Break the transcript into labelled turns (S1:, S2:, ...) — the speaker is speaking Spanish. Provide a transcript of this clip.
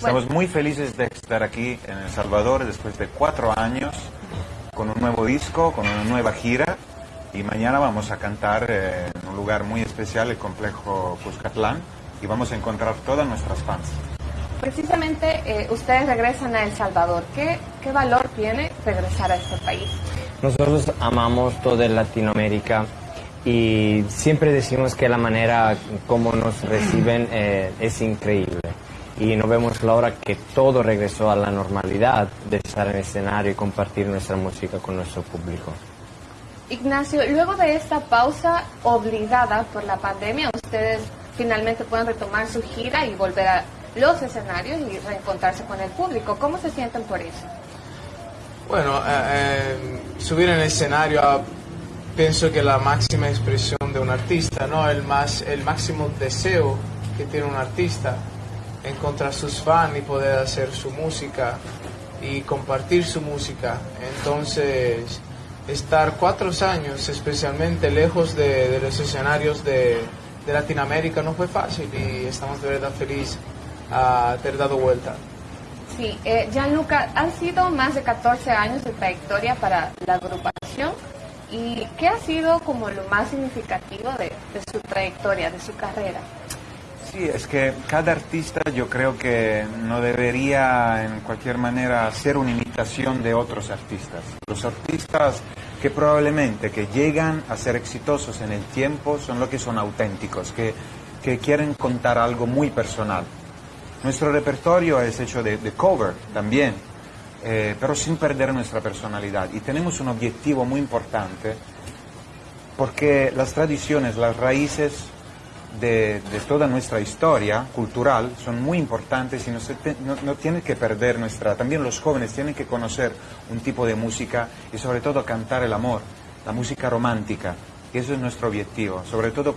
S1: Estamos muy felices de estar aquí en El Salvador después de cuatro años con un nuevo disco, con una nueva gira y mañana vamos a cantar eh, en un lugar muy especial, el complejo Cuscatlán y vamos a encontrar todas nuestras fans.
S2: Precisamente eh, ustedes regresan a El Salvador. ¿Qué, ¿Qué valor tiene regresar a este país?
S3: Nosotros amamos toda Latinoamérica y siempre decimos que la manera como nos reciben eh, es increíble. Y no vemos la hora que todo regresó a la normalidad de estar en el escenario y compartir nuestra música con nuestro público.
S2: Ignacio, luego de esta pausa obligada por la pandemia, ustedes finalmente pueden retomar su gira y volver a los escenarios y reencontrarse con el público. ¿Cómo se sienten por eso?
S4: Bueno, eh, eh, subir en el escenario ah, pienso que la máxima expresión de un artista, ¿no? El, más, el máximo deseo que tiene un artista, encontrar sus fans y poder hacer su música y compartir su música. Entonces, estar cuatro años, especialmente lejos de, los escenarios de, Latinoamérica, no fue fácil y estamos de verdad felices a haber dado vuelta.
S2: Sí, eh, Gianluca, han sido más de 14 años de trayectoria para la agrupación. ¿Y qué ha sido como lo más significativo de su trayectoria, de su carrera?
S1: Sí, es que cada artista yo creo que no debería en cualquier manera ser una imitación de otros artistas. Los artistas que probablemente que llegan a ser exitosos en el tiempo son los que son auténticos, que, que quieren contar algo muy personal. Nuestro repertorio es hecho de, de cover también, eh, pero sin perder nuestra personalidad. Y tenemos un objetivo muy importante, porque las tradiciones, las raíces de, toda nuestra historia cultural son muy importantes y no, se no, no tienen que perder nuestra... También los jóvenes tienen que conocer un tipo de música y sobre todo cantar el amor, la música romántica. Y eso es nuestro objetivo, sobre todo